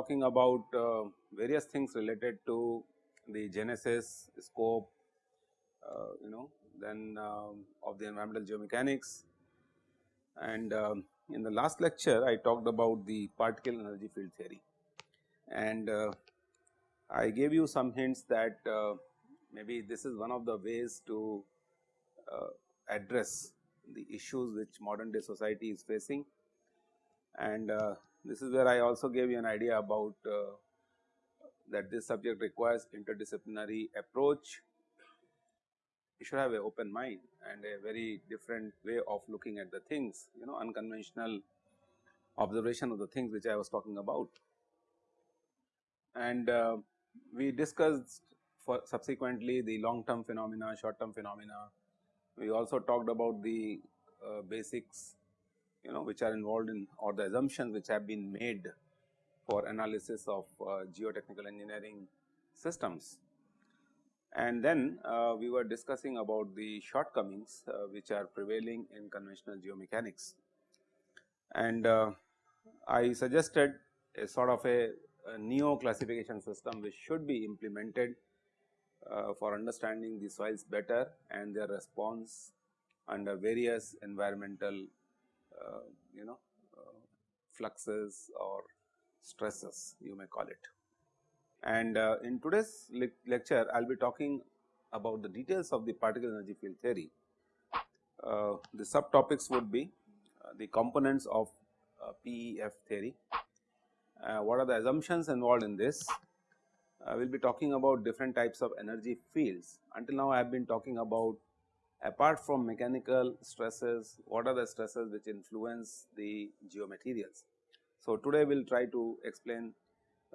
talking about uh, various things related to the genesis, scope, uh, you know then um, of the environmental geomechanics. And um, in the last lecture I talked about the particle energy field theory. And uh, I gave you some hints that uh, maybe this is one of the ways to uh, address the issues which modern day society is facing. And uh, this is where I also gave you an idea about uh, that this subject requires interdisciplinary approach. You should have an open mind and a very different way of looking at the things, you know unconventional observation of the things which I was talking about. And uh, we discussed for subsequently the long term phenomena, short term phenomena. We also talked about the uh, basics you know which are involved in or the assumptions which have been made for analysis of uh, geotechnical engineering systems. And then uh, we were discussing about the shortcomings uh, which are prevailing in conventional geomechanics. And uh, I suggested a sort of a, a neo classification system which should be implemented uh, for understanding the soils better and their response under various environmental Uh, you know uh, fluxes or stresses you may call it. And uh, in today's le lecture I will be talking about the details of the particle energy field theory. Uh, the subtopics would be uh, the components of PEF theory, what are the assumptions involved in this, we will be talking about different types of energy fields. Until now I have been talking about apart from mechanical stresses, what are the stresses which influence the geomaterials. So, today we will try to explain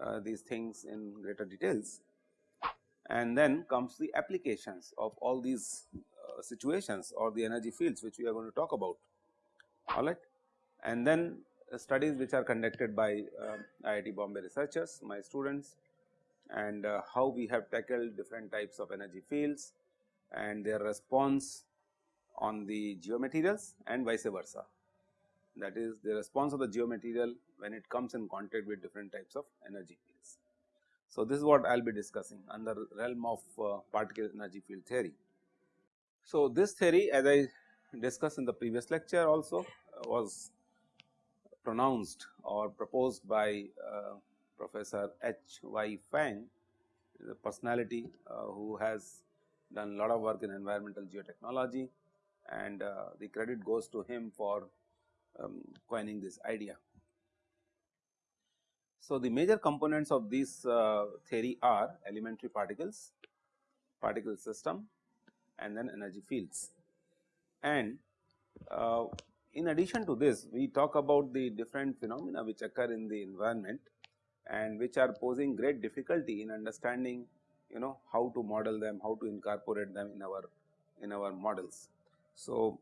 uh, these things in greater details and then comes the applications of all these uh, situations or the energy fields which we are going to talk about alright. And then uh, studies which are conducted by uh, IIT Bombay researchers, my students and uh, how we have tackled different types of energy fields and their response on the geomaterials and vice versa. That is the response of the geomaterial when it comes in contact with different types of energy fields. So, this is what I will be discussing under the realm of uh, particle energy field theory. So, this theory as I discussed in the previous lecture also uh, was pronounced or proposed by uh, Professor H. Y. Fang, the personality uh, who has done a lot of work in environmental geotechnology and uh, the credit goes to him for um, coining this idea. So, the major components of this uh, theory are elementary particles, particle system and then energy fields. And uh, in addition to this we talk about the different phenomena which occur in the environment and which are posing great difficulty in understanding you know how to model them, how to incorporate them in our in our models. So,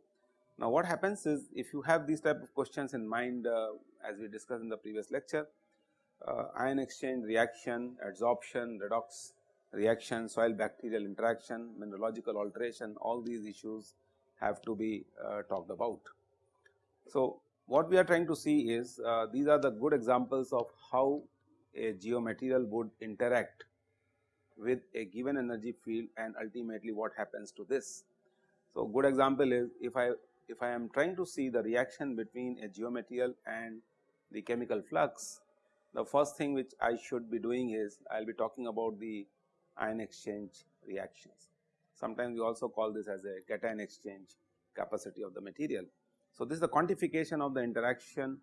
now what happens is if you have these type of questions in mind uh, as we discussed in the previous lecture, uh, ion exchange reaction, adsorption, redox reaction, soil bacterial interaction, mineralogical alteration all these issues have to be uh, talked about. So, what we are trying to see is uh, these are the good examples of how a geomaterial would interact with a given energy field and ultimately what happens to this. So, good example is if I if I am trying to see the reaction between a geomaterial and the chemical flux, the first thing which I should be doing is I will be talking about the ion exchange reactions. Sometimes we also call this as a cation exchange capacity of the material. So, this is the quantification of the interaction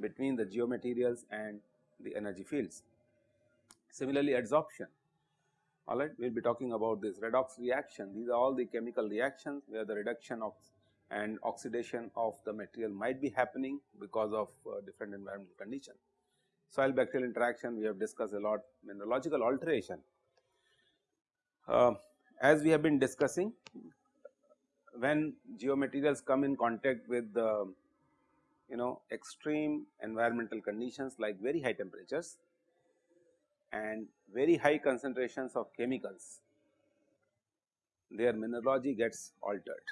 between the geomaterials and the energy fields. Similarly, adsorption alright we will be talking about this redox reaction these are all the chemical reactions where the reduction of and oxidation of the material might be happening because of uh, different environmental conditions. Soil bacterial interaction we have discussed a lot mineralogical alteration. Uh, as we have been discussing when geomaterials come in contact with the you know extreme environmental conditions like very high temperatures and very high concentrations of chemicals, their mineralogy gets altered.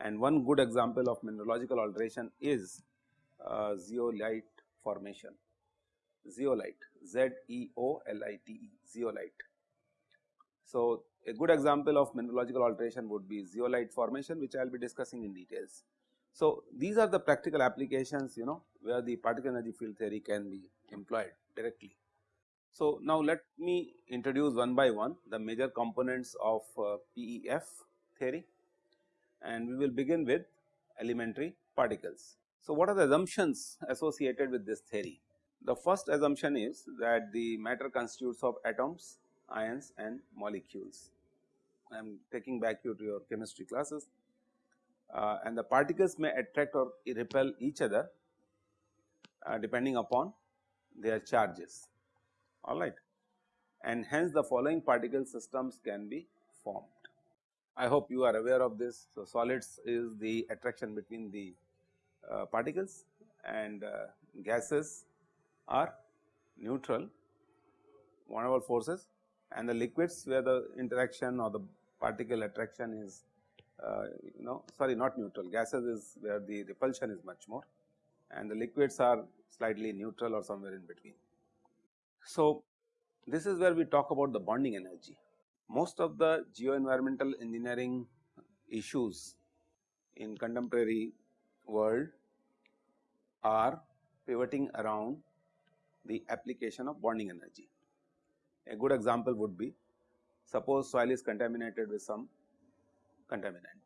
And one good example of mineralogical alteration is uh, zeolite formation. zeolite Z E O L I T E zeolite. So, a good example of mineralogical alteration would be zeolite formation which I will be discussing in details. So, these are the practical applications you know where the particle energy field theory can be employed directly. So, now let me introduce one by one the major components of uh, PEF theory and we will begin with elementary particles. So, what are the assumptions associated with this theory? The first assumption is that the matter constitutes of atoms, ions and molecules. I am taking back you to your chemistry classes uh, and the particles may attract or repel each other uh, depending upon their charges alright and hence the following particle systems can be formed. I hope you are aware of this. So, solids is the attraction between the uh, particles and uh, gases are neutral der Waals forces and the liquids where the interaction or the particle attraction is uh, you know sorry not neutral gases is where the repulsion is much more and the liquids are slightly neutral or somewhere in between. So, this is where we talk about the bonding energy. Most of the geoenvironmental engineering issues in contemporary world are pivoting around the application of bonding energy. A good example would be suppose soil is contaminated with some contaminant.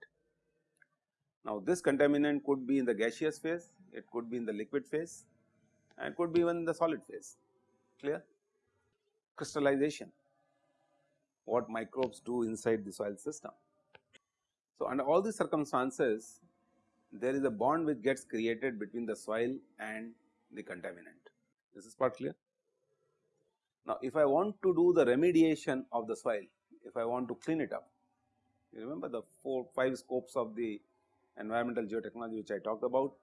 Now, this contaminant could be in the gaseous phase, it could be in the liquid phase and could be even in the solid phase clear. Crystallization what microbes do inside the soil system. So, under all these circumstances there is a bond which gets created between the soil and the contaminant. This is part clear. Now, if I want to do the remediation of the soil, if I want to clean it up, you remember the four five scopes of the environmental geotechnology which I talked about.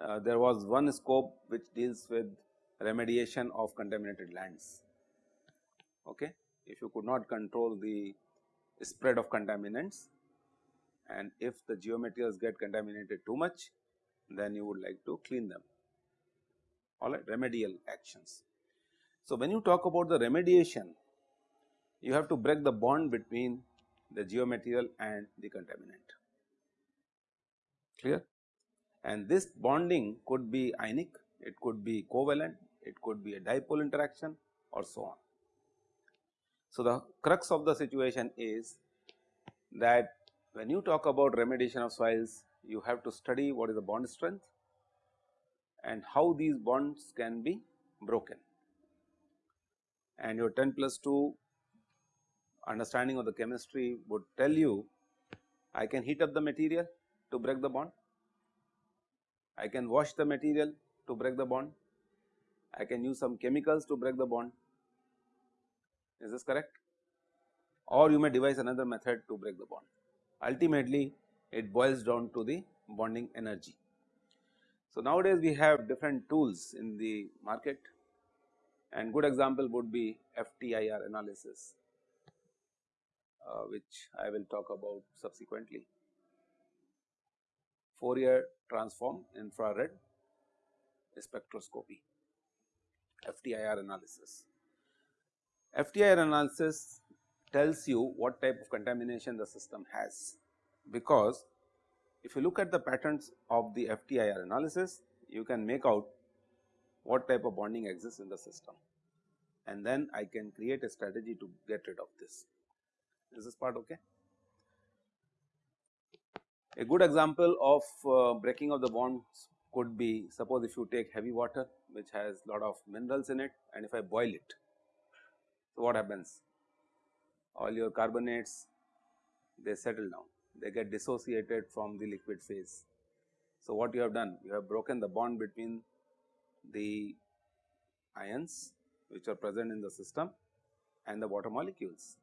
Uh, there was one scope which deals with remediation of contaminated lands. Okay. If you could not control the spread of contaminants and if the geomaterials get contaminated too much, then you would like to clean them all right remedial actions. So, when you talk about the remediation, you have to break the bond between the geomaterial and the contaminant clear and this bonding could be ionic, it could be covalent, it could be a dipole interaction or so on. So, the crux of the situation is that when you talk about remediation of soils, you have to study what is the bond strength and how these bonds can be broken. And your 10 plus 2 understanding of the chemistry would tell you I can heat up the material to break the bond, I can wash the material to break the bond, I can use some chemicals to break the bond, is this correct? Or you may devise another method to break the bond. Ultimately, it boils down to the bonding energy. So, nowadays we have different tools in the market and good example would be FTIR analysis, uh, which I will talk about subsequently. Fourier transform infrared spectroscopy, FTIR analysis. FTIR analysis tells you what type of contamination the system has, because if you look at the patterns of the FTIR analysis, you can make out what type of bonding exists in the system and then I can create a strategy to get rid of this. Is this part okay? A good example of uh, breaking of the bonds could be suppose if you take heavy water which has lot of minerals in it and if I boil it so, what happens? All your carbonates they settle down, they get dissociated from the liquid phase. So, what you have done? You have broken the bond between the ions which are present in the system and the water molecules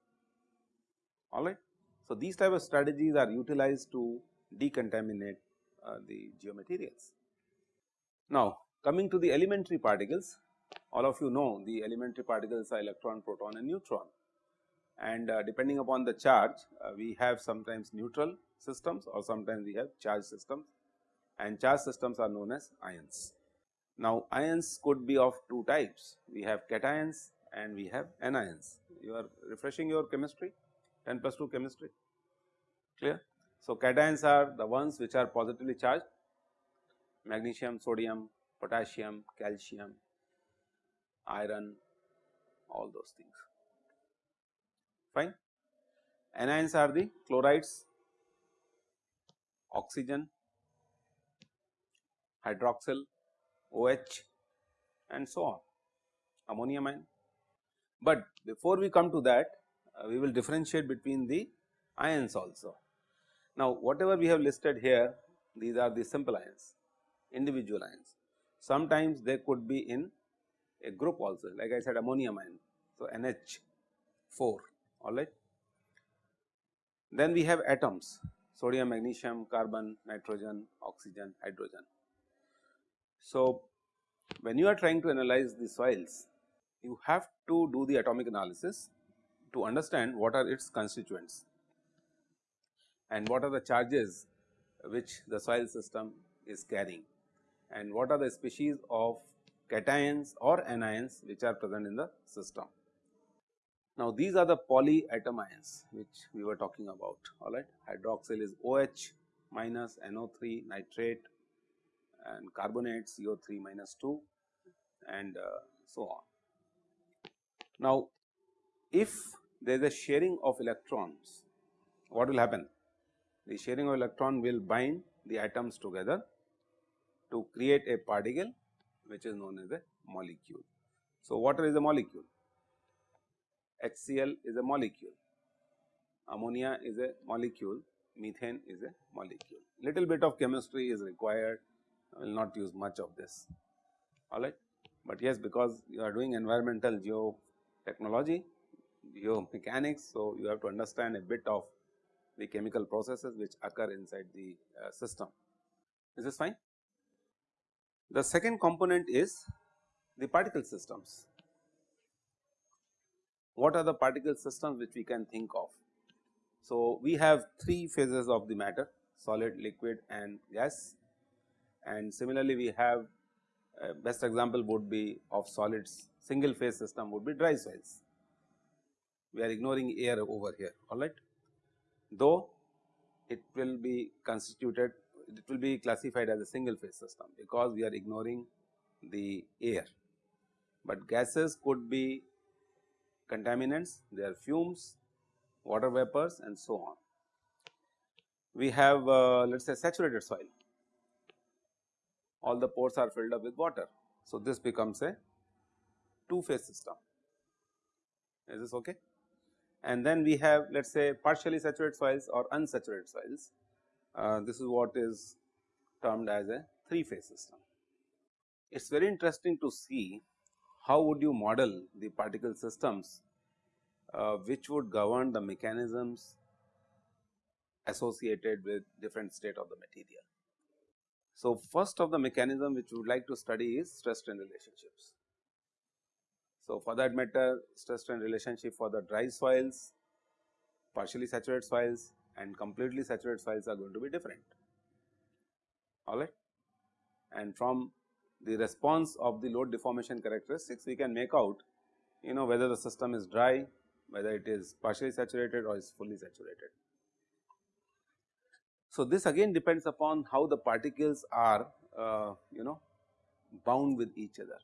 alright. So, these type of strategies are utilized to decontaminate uh, the geomaterials. Now, coming to the elementary particles all of you know the elementary particles are electron, proton and neutron and uh, depending upon the charge uh, we have sometimes neutral systems or sometimes we have charge systems and charge systems are known as ions. Now, ions could be of two types, we have cations and we have anions. You are refreshing your chemistry 10 plus 2 chemistry clear. So, cations are the ones which are positively charged magnesium, sodium, potassium, calcium, iron all those things fine. Anions are the chlorides, oxygen, hydroxyl, OH and so on ammonium ion. But before we come to that uh, we will differentiate between the ions also. Now whatever we have listed here these are the simple ions individual ions. Sometimes they could be in a group also like I said ammonium ion. So, NH4 alright. Then we have atoms sodium, magnesium, carbon, nitrogen, oxygen, hydrogen. So, when you are trying to analyze the soils you have to do the atomic analysis to understand what are its constituents and what are the charges which the soil system is carrying and what are the species of cations or anions which are present in the system. Now, these are the polyatom ions which we were talking about alright hydroxyl is OH minus NO3 nitrate and carbonate CO3 minus 2 and uh, so on. Now, if there is a sharing of electrons what will happen? The sharing of electron will bind the atoms together to create a particle which is known as a molecule. So, water is a molecule, HCl is a molecule, ammonia is a molecule, methane is a molecule. Little bit of chemistry is required, I will not use much of this, alright. But yes, because you are doing environmental geotechnology, geomechanics, so you have to understand a bit of the chemical processes which occur inside the uh, system. Is this fine? The second component is the particle systems. What are the particle systems which we can think of? So, we have three phases of the matter solid, liquid and gas and similarly we have uh, best example would be of solids single phase system would be dry soils. We are ignoring air over here alright, though it will be constituted it will be classified as a single phase system because we are ignoring the air, but gases could be contaminants, they are fumes, water vapors and so on. We have uh, let us say saturated soil, all the pores are filled up with water. So, this becomes a two phase system, is this okay? And then we have let us say partially saturated soils or unsaturated soils uh, this is what is termed as a three phase system. It is very interesting to see how would you model the particle systems uh, which would govern the mechanisms associated with different state of the material. So, first of the mechanism which we would like to study is stress strain relationships. So, for that matter stress strain relationship for the dry soils, partially saturated soils and completely saturated soils are going to be different alright. And from the response of the load deformation characteristics we can make out you know whether the system is dry, whether it is partially saturated or is fully saturated. So, this again depends upon how the particles are uh, you know bound with each other.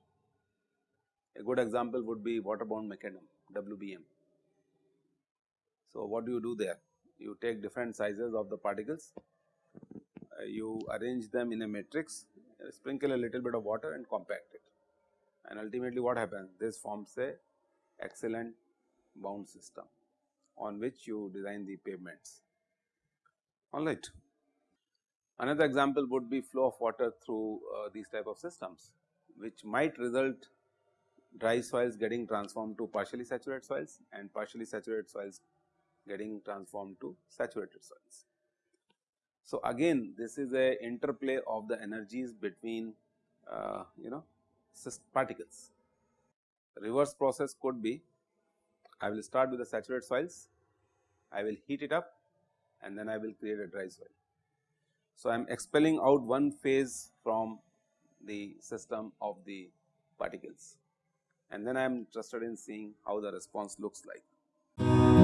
A good example would be water bound macadam WBM. So, what do you do there? You take different sizes of the particles, uh, you arrange them in a matrix, uh, sprinkle a little bit of water and compact it. And ultimately what happens? This forms a excellent bound system on which you design the pavements. Alright. Another example would be flow of water through uh, these type of systems which might result dry soils getting transformed to partially saturated soils and partially saturated soils getting transformed to saturated soils. So, again this is a interplay of the energies between uh, you know particles. Reverse process could be I will start with the saturated soils, I will heat it up and then I will create a dry soil. So, I am expelling out one phase from the system of the particles and then I am interested in seeing how the response looks like.